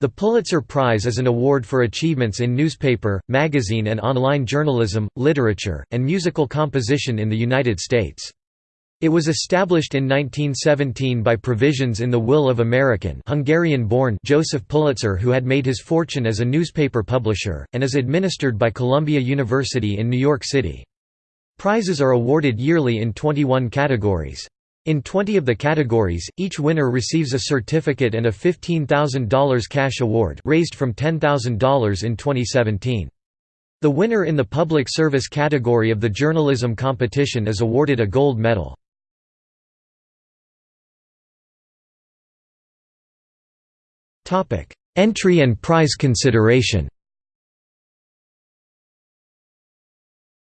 The Pulitzer Prize is an award for achievements in newspaper, magazine and online journalism, literature, and musical composition in the United States. It was established in 1917 by provisions in the will of American Hungarian-born Joseph Pulitzer who had made his fortune as a newspaper publisher, and is administered by Columbia University in New York City. Prizes are awarded yearly in 21 categories. In 20 of the categories, each winner receives a certificate and a $15,000 cash award raised from $10,000 in 2017. The winner in the public service category of the journalism competition is awarded a gold medal. Entry and prize consideration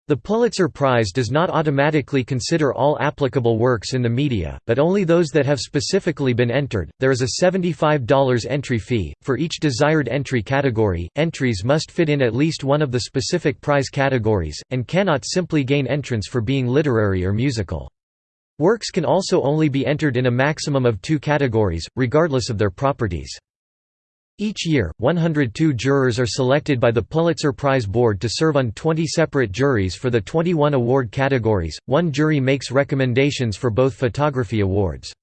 The Pulitzer Prize does not automatically consider all applicable works in the media, but only those that have specifically been entered. There is a $75 entry fee. For each desired entry category, entries must fit in at least one of the specific prize categories, and cannot simply gain entrance for being literary or musical. Works can also only be entered in a maximum of two categories, regardless of their properties. Each year, 102 jurors are selected by the Pulitzer Prize Board to serve on 20 separate juries for the 21 award categories. One jury makes recommendations for both photography awards.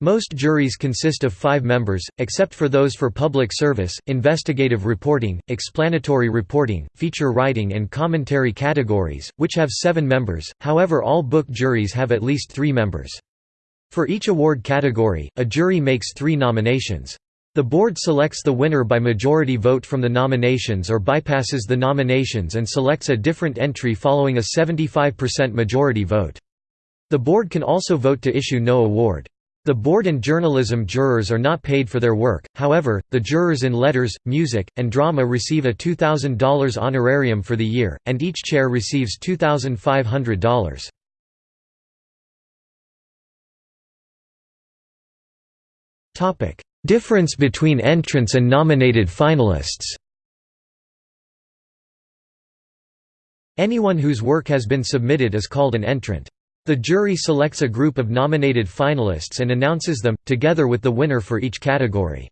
Most juries consist of five members, except for those for public service, investigative reporting, explanatory reporting, feature writing and commentary categories, which have seven members, however all book juries have at least three members. For each award category, a jury makes three nominations. The board selects the winner by majority vote from the nominations or bypasses the nominations and selects a different entry following a 75% majority vote. The board can also vote to issue no award. The board and journalism jurors are not paid for their work, however, the jurors in letters, music, and drama receive a $2,000 honorarium for the year, and each chair receives $2,500. Topic: Difference between entrants and nominated finalists Anyone whose work has been submitted is called an entrant. The jury selects a group of nominated finalists and announces them, together with the winner for each category.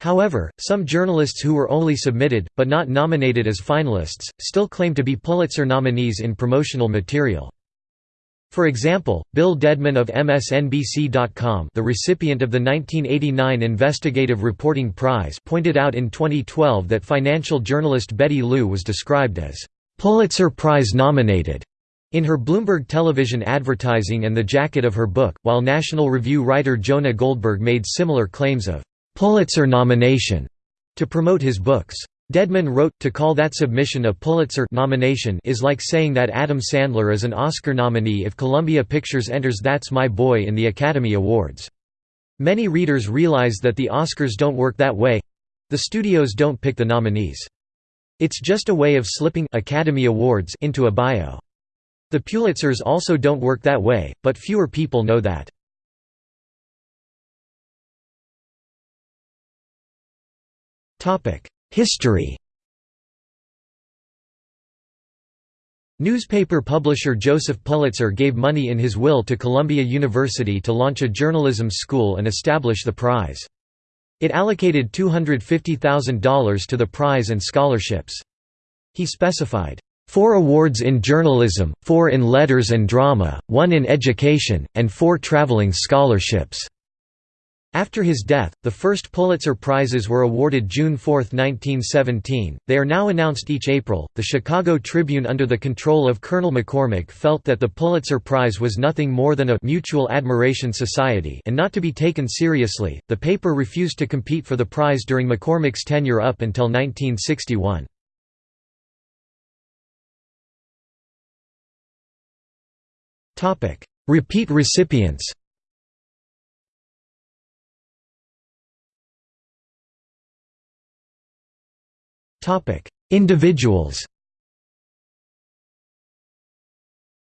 However, some journalists who were only submitted, but not nominated as finalists, still claim to be Pulitzer nominees in promotional material. For example, Bill Dedman of MSNBC.com the recipient of the 1989 Investigative Reporting Prize pointed out in 2012 that financial journalist Betty Liu was described as «Pulitzer Prize nominated» in her Bloomberg television advertising and the jacket of her book, while National Review writer Jonah Goldberg made similar claims of «Pulitzer nomination» to promote his books. Dedman wrote, to call that submission a Pulitzer nomination is like saying that Adam Sandler is an Oscar nominee if Columbia Pictures enters That's My Boy in the Academy Awards. Many readers realize that the Oscars don't work that way—the studios don't pick the nominees. It's just a way of slipping Academy Awards into a bio. The Pulitzers also don't work that way, but fewer people know that. History Newspaper publisher Joseph Pulitzer gave money in his will to Columbia University to launch a journalism school and establish the prize. It allocated $250,000 to the prize and scholarships. He specified, four awards in journalism, four in letters and drama, one in education, and four traveling scholarships. After his death, the first Pulitzer Prizes were awarded June 4, 1917. They are now announced each April. The Chicago Tribune, under the control of Colonel McCormick, felt that the Pulitzer Prize was nothing more than a mutual admiration society and not to be taken seriously. The paper refused to compete for the prize during McCormick's tenure up until 1961. Topic: Repeat recipients. Topic: Individuals.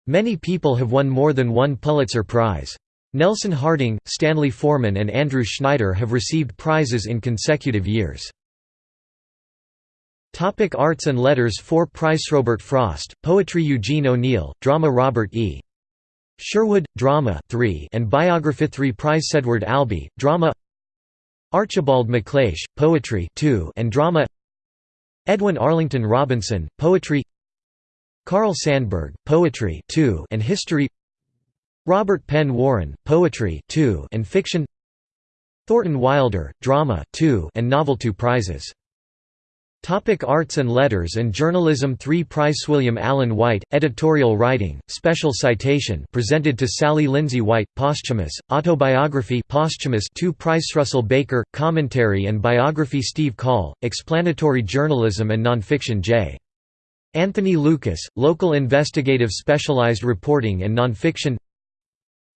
Many people have won more than one Pulitzer Prize. Nelson Harding, Stanley Forman and Andrew Schneider have received prizes in consecutive years. Topic Arts and Letters 4 Prize Robert Frost, Poetry Eugene O'Neill, Drama Robert E. Sherwood, Drama 3 and Biography 3 Prize Edward Albee, Drama Archibald MacLeish, Poetry 2 and Drama Edwin Arlington Robinson, Poetry Carl Sandburg, Poetry 2 and History Robert Penn Warren, Poetry 2 and Fiction Thornton Wilder, Drama 2 and Novel 2 prizes Topic Arts and Letters and Journalism 3 Prize William Allen White, Editorial Writing, Special Citation presented to Sally Lindsay White, Posthumous, Autobiography posthumous 2 Price Russell Baker, Commentary and Biography Steve Coll, Explanatory Journalism and Nonfiction J. Anthony Lukas, Local Investigative Specialized Reporting and Nonfiction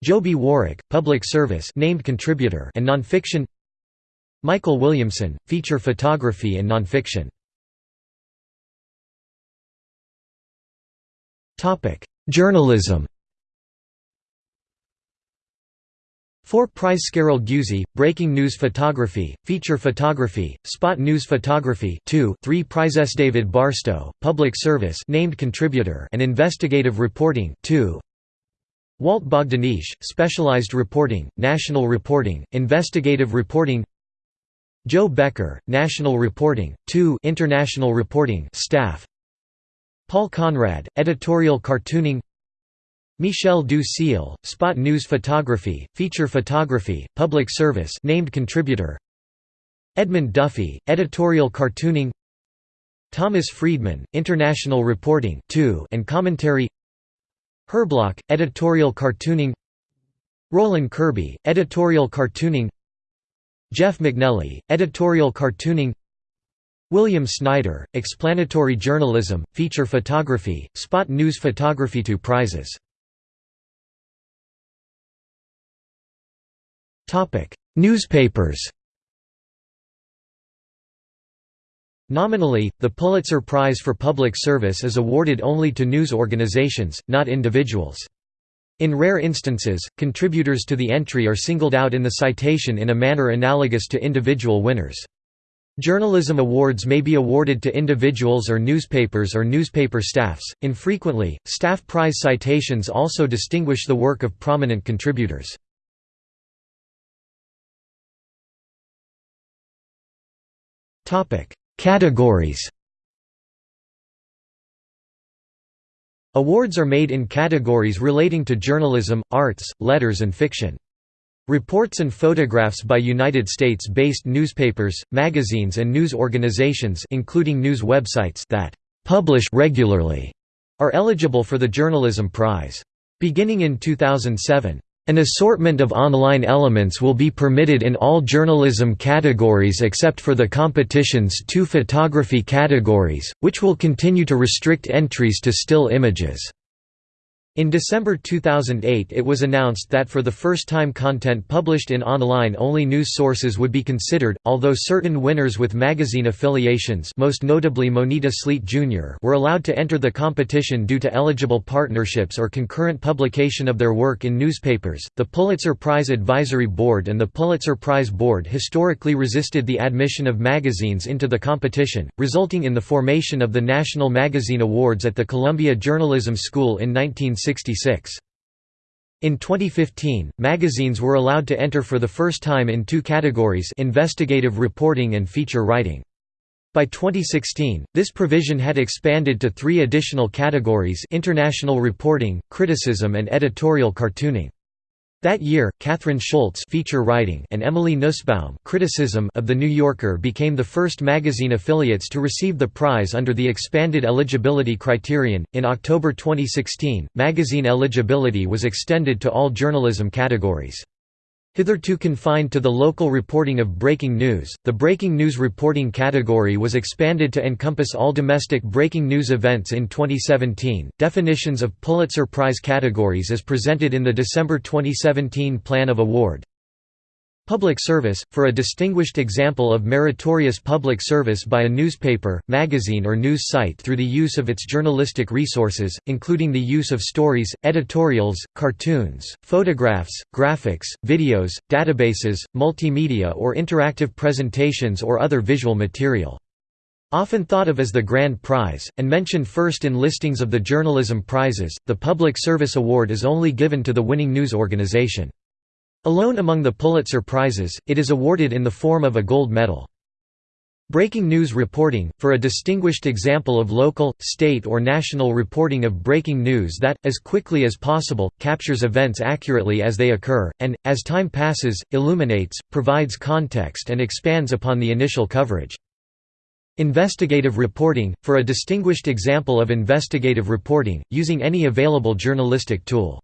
Joby Warrick, Public Service named contributor and Nonfiction Michael Williamson, Feature Photography and Nonfiction. Journalism. Four Prize Carol Guzy, Breaking News Photography, Feature Photography, Spot News Photography 2 3 Prizes David Barstow, Public Service named contributor and Investigative Reporting 2 Walt Bogdanich, Specialized Reporting, National Reporting, Investigative Reporting Jo Becker, National Reporting, 2 International Reporting staff. Paul Conrad, Editorial Cartooning. Michel du Spot News Photography, Feature Photography, Public Service named contributor. Edmund Duffy, Editorial Cartooning. Thomas Friedman, International Reporting 2 and Commentary. Herblock, Editorial Cartooning. Rollin Kirby, Editorial Cartooning Jeff MacNelly, Editorial Cartooning William Snyder, Explanatory Journalism, Feature Photography, Spot News Photography 2 prizes Newspapers Nominally, the Pulitzer Prize for Public Service is awarded only to news organizations, not individuals. In rare instances, contributors to the entry are singled out in the citation in a manner analogous to individual winners. Journalism awards may be awarded to individuals or newspapers or newspaper staffs. Infrequently, staff prize citations also distinguish the work of prominent contributors. Topic: Categories. Awards are made in categories relating to journalism, arts, letters and fiction. Reports and photographs by United States-based newspapers, magazines and news organizations including news websites that publish regularly are eligible for the Journalism Prize. Beginning in 2007, an assortment of online elements will be permitted in all journalism categories except for the competition's two photography categories, which will continue to restrict entries to still images. In December 2008 it was announced that for the first time content published in online-only news sources would be considered, although certain winners with magazine affiliations most notably Moneta Sleet Jr. were allowed to enter the competition due to eligible partnerships or concurrent publication of their work in newspapers. The Pulitzer Prize Advisory Board and the Pulitzer Prize Board historically resisted the admission of magazines into the competition, resulting in the formation of the National Magazine Awards at the Columbia Journalism School in 19 1966. In 2015, magazines were allowed to enter for the first time in two categories investigative reporting and feature writing. By 2016, this provision had expanded to three additional categories international reporting, criticism and editorial cartooning. That year, Kathryn Schulz feature writing and Emily Nussbaum criticism of The New Yorker became the first magazine affiliates to receive the prize under the expanded eligibility criterion. In October 2016, magazine eligibility was extended to all journalism categories. Hitherto confined to the local reporting of breaking news, the breaking news reporting category was expanded to encompass all domestic breaking news events in 2017. Definitions of Pulitzer Prize categories as presented in the December 2017 Plan of Award Public service, for a distinguished example of meritorious public service by a newspaper, magazine or news site through the use of its journalistic resources, including the use of stories, editorials, cartoons, photographs, graphics, videos, databases, multimedia or interactive presentations or other visual material. Often thought of as the Grand Prize, and mentioned first in listings of the journalism prizes, the Public Service Award is only given to the winning news organization. Alone among the Pulitzer Prizes, it is awarded in the form of a gold medal. Breaking news reporting, for a distinguished example of local, state or national reporting of breaking news that, as quickly as possible, captures events accurately as they occur, and, as time passes, illuminates, provides context and expands upon the initial coverage. Investigative reporting, for a distinguished example of investigative reporting, using any available journalistic tool.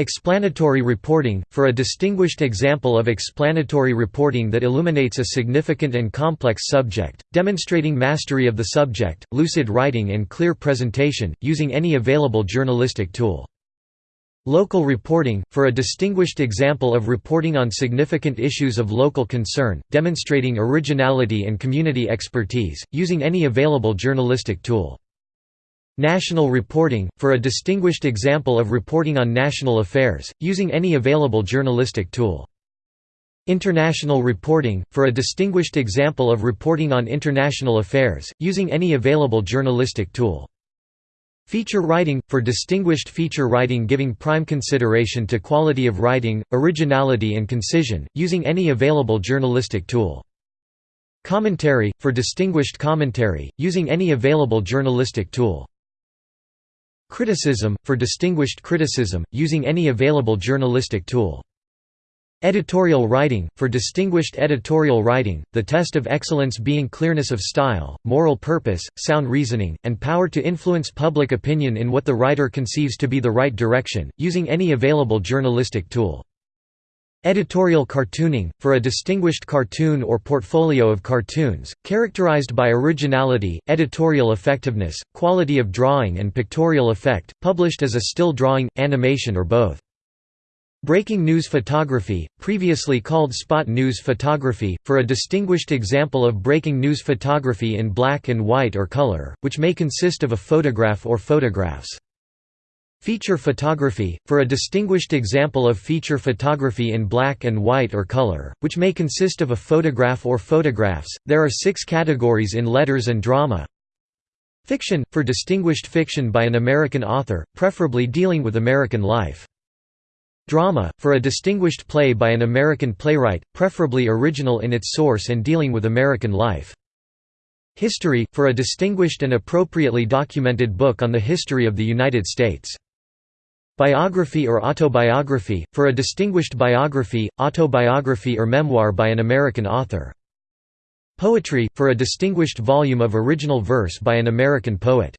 Explanatory reporting, for a distinguished example of explanatory reporting that illuminates a significant and complex subject, demonstrating mastery of the subject, lucid writing and clear presentation, using any available journalistic tool. Local reporting, for a distinguished example of reporting on significant issues of local concern, demonstrating originality and community expertise, using any available journalistic tool. National reporting, for a distinguished example of reporting on national affairs, using any available journalistic tool. International reporting, for a distinguished example of reporting on international affairs, using any available journalistic tool. Feature writing, for distinguished feature writing giving prime consideration to quality of writing, originality and concision, using any available journalistic tool. Commentary, for distinguished commentary, using any available journalistic tool. Criticism, for distinguished criticism, using any available journalistic tool. Editorial writing, for distinguished editorial writing, the test of excellence being clearness of style, moral purpose, sound reasoning, and power to influence public opinion in what the writer conceives to be the right direction, using any available journalistic tool. Editorial cartooning, for a distinguished cartoon or portfolio of cartoons, characterized by originality, editorial effectiveness, quality of drawing and pictorial effect, published as a still drawing, animation or both. Breaking news photography, previously called spot news photography, for a distinguished example of breaking news photography in black and white or color, which may consist of a photograph or photographs. Feature photography, for a distinguished example of feature photography in black and white or color, which may consist of a photograph or photographs, there are six categories in letters and drama. Fiction, for distinguished fiction by an American author, preferably dealing with American life. Drama, for a distinguished play by an American playwright, preferably original in its source and dealing with American life. History, for a distinguished and appropriately documented book on the history of the United States. Biography or autobiography, for a distinguished biography, autobiography or memoir by an American author. Poetry, for a distinguished volume of original verse by an American poet.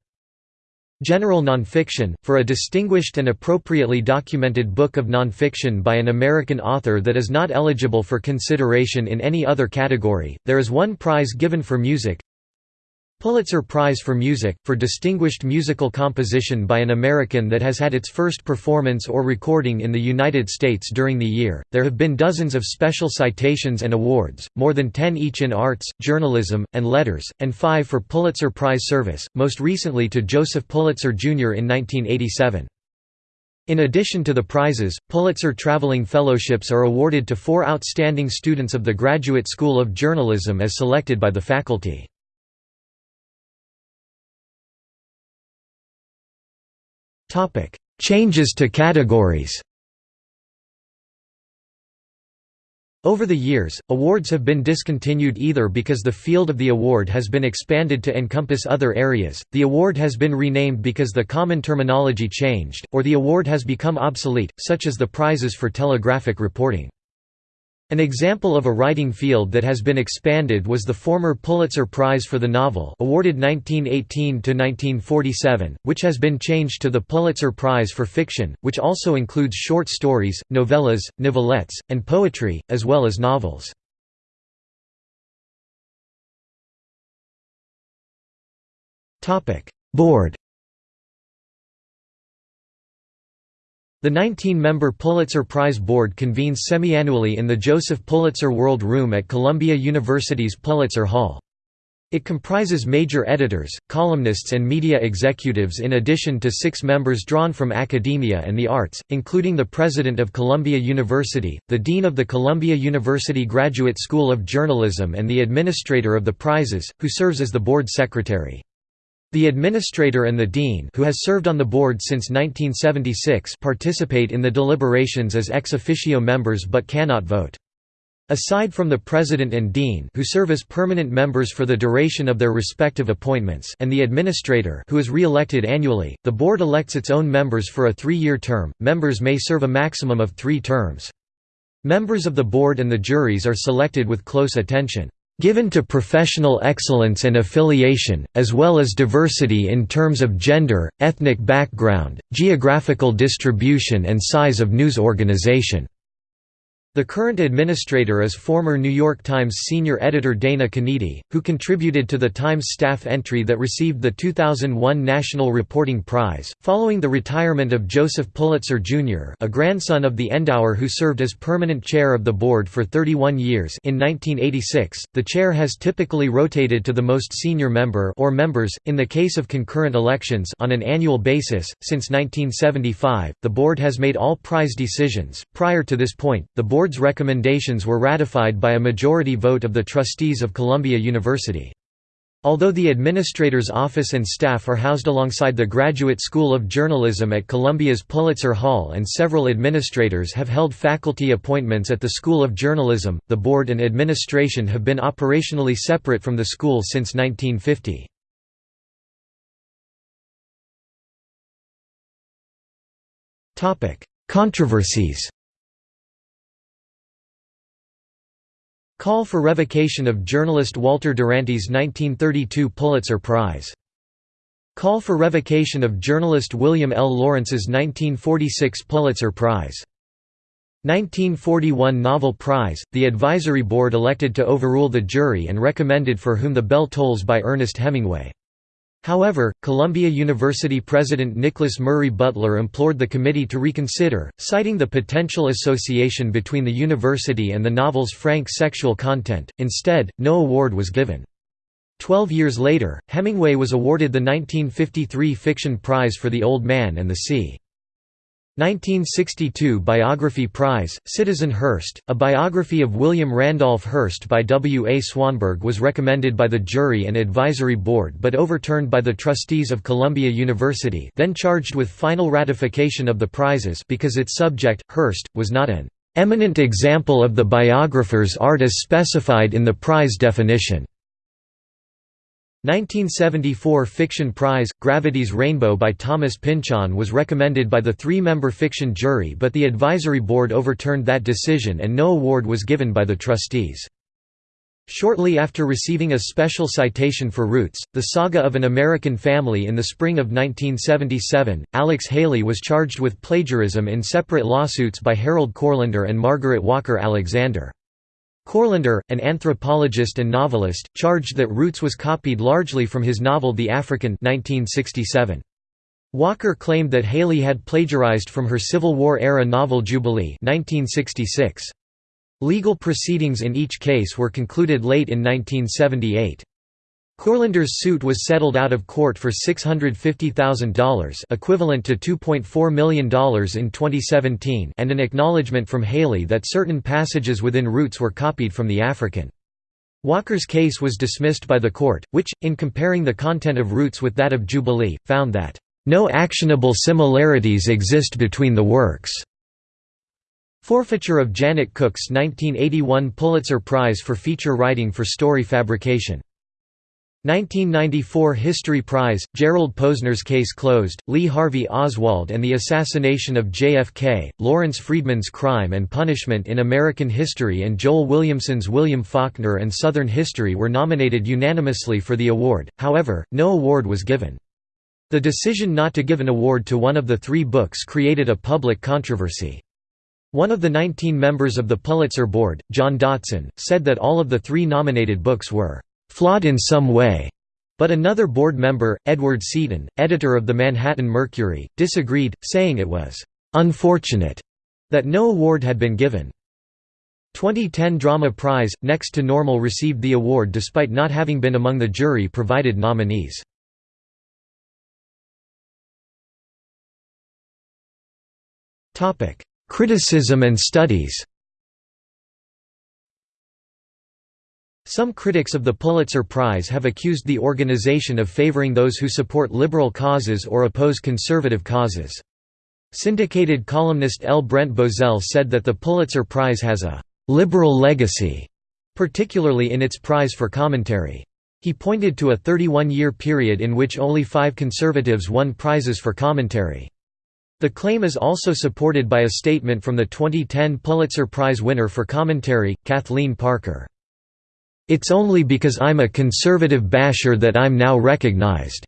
General nonfiction, for a distinguished and appropriately documented book of nonfiction by an American author that is not eligible for consideration in any other category. There is one prize given for music, Pulitzer Prize for Music, for distinguished musical composition by an American that has had its first performance or recording in the United States during the year. There have been dozens of special citations and awards, more than ten each in arts, journalism, and letters, and five for Pulitzer Prize service, most recently to Joseph Pulitzer Jr. in 1987. In addition to the prizes, Pulitzer Traveling Fellowships are awarded to four outstanding students of the Graduate School of Journalism as selected by the faculty. Topic: Changes to categories. Over the years, awards have been discontinued either because the field of the award has been expanded to encompass other areas, the award has been renamed because the common terminology changed, or the award has become obsolete, such as the prizes for telegraphic reporting. An example of a writing field that has been expanded was the former Pulitzer Prize for the Novel awarded 1918–1947, which has been changed to the Pulitzer Prize for Fiction, which also includes short stories, novellas, novelettes, and poetry, as well as novels. Board The 19-member Pulitzer Prize Board convenes semiannually in the Joseph Pulitzer World Room at Columbia University's Pulitzer Hall. It comprises major editors, columnists and media executives in addition to six members drawn from academia and the arts, including the President of Columbia University, the Dean of the Columbia University Graduate School of Journalism and the Administrator of the prizes, who serves as the Board Secretary. The administrator and the dean who has served on the board since 1976 participate in the deliberations as ex officio members but cannot vote. Aside from the president and dean who serve as permanent members for the duration of their respective appointments and the administrator who is re-elected annually, the board elects its own members for a three-year term. Members may serve a maximum of three terms. Members of the board and the juries are selected with close attention given to professional excellence and affiliation, as well as diversity in terms of gender, ethnic background, geographical distribution and size of news organization. The current administrator is former New York Times senior editor Dana Canedy, who contributed to the Times staff entry that received the 2001 National Reporting Prize. Following the retirement of Joseph Pulitzer, Jr., a grandson of the Endauer who served as permanent chair of the board for 31 years in 1986, the chair has typically rotated to the most senior member or members, in the case of concurrent elections on an annual basis. Since 1975, the board has made all prize decisions. Prior to this point, the board board's recommendations were ratified by a majority vote of the trustees of Columbia University. Although the administrator's office and staff are housed alongside the Graduate School of Journalism at Columbia's Pulitzer Hall and several administrators have held faculty appointments at the School of Journalism, the board and administration have been operationally separate from the school since 1950. Controversies Call for revocation of journalist Walter Duranty's 1932 Pulitzer Prize. Call for revocation of journalist William L. Lawrence's 1946 Pulitzer Prize. 1941 Novel Prize, the advisory board elected to overrule the jury and recommended For Whom the Bell Tolls by Ernest Hemingway. However, Columbia University President Nicholas Murray Butler implored the committee to reconsider, citing the potential association between the university and the novel's frank sexual content. Instead, no award was given. Twelve years later, Hemingway was awarded the 1953 Fiction Prize for The Old Man and the Sea. 1962 Biography Prize, Citizen Hearst, a biography of William Randolph Hearst by W. A. Swanberg was recommended by the jury and advisory board but overturned by the trustees of Columbia University then charged with final ratification of the prizes because its subject, Hearst, was not an "...eminent example of the biographer's art as specified in the prize definition." 1974 Fiction Prize, Gravity's Rainbow by Thomas Pynchon was recommended by the three-member fiction jury but the advisory board overturned that decision and no award was given by the trustees. Shortly after receiving a special citation for Roots, the saga of an American family in the spring of 1977, Alex Haley was charged with plagiarism in separate lawsuits by Harold Courlander and Margaret Walker Alexander. Courlander, an anthropologist and novelist, charged that Roots was copied largely from his novel The African 1967. Walker claimed that Haley had plagiarized from her Civil War-era novel Jubilee 1966. Legal proceedings in each case were concluded late in 1978. Courlander's suit was settled out of court for $650,000 equivalent to $2.4 million in 2017 and an acknowledgement from Haley that certain passages within Roots were copied from the African. Walker's case was dismissed by the court, which, in comparing the content of Roots with that of Jubilee, found that, "...no actionable similarities exist between the works." Forfeiture of Janet Cooke's 1981 Pulitzer Prize for feature writing for story fabrication 1994 History Prize, Gerald Posner's Case Closed, Lee Harvey Oswald and the Assassination of JFK, Lawrence Friedman's Crime and Punishment in American History and Joel Williamson's William Faulkner and Southern History were nominated unanimously for the award, however, no award was given. The decision not to give an award to one of the three books created a public controversy. One of the 19 members of the Pulitzer Board, John Dotson, said that all of the three nominated books were flawed in some way. But another board member, Edward Seaton, editor of the Manhattan Mercury, disagreed, saying it was unfortunate that no award had been given. 2010 Drama Prize, Next to Normal received the award despite not having been among the jury-provided nominees. Criticism and studies Some critics of the Pulitzer Prize have accused the organization of favoring those who support liberal causes or oppose conservative causes. Syndicated columnist L. Brent Bozell said that the Pulitzer Prize has a «liberal legacy», particularly in its prize for commentary. He pointed to a 31-year period in which only five conservatives won prizes for commentary. The claim is also supported by a statement from the 2010 Pulitzer Prize winner for commentary, Kathleen Parker. It's only because I'm a conservative basher that I'm now recognized.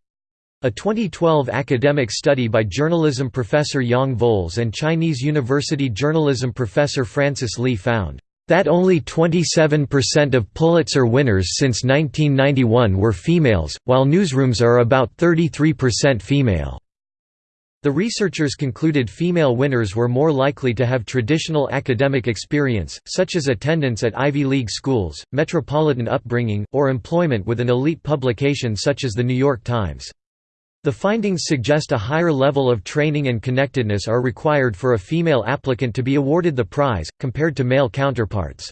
A 2012 academic study by journalism professor Yong Volz and Chinese University journalism professor Francis Lee found that only 27% of Pulitzer winners since 1991 were females, while newsrooms are about 33% female. The researchers concluded female winners were more likely to have traditional academic experience, such as attendance at Ivy League schools, metropolitan upbringing, or employment with an elite publication such as The New York Times. The findings suggest a higher level of training and connectedness are required for a female applicant to be awarded the prize, compared to male counterparts.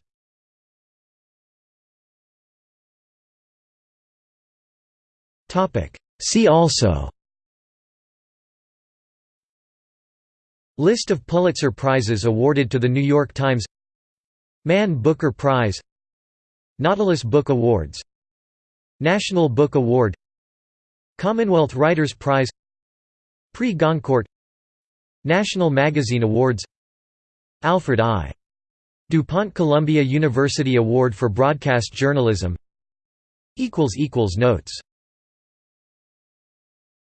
See also List of Pulitzer Prizes awarded to The New York Times Man Booker Prize Nautilus Book Awards National Book Award Commonwealth Writers' Prize Prix Goncourt National Magazine Awards Alfred I. DuPont Columbia University Award for Broadcast Journalism Notes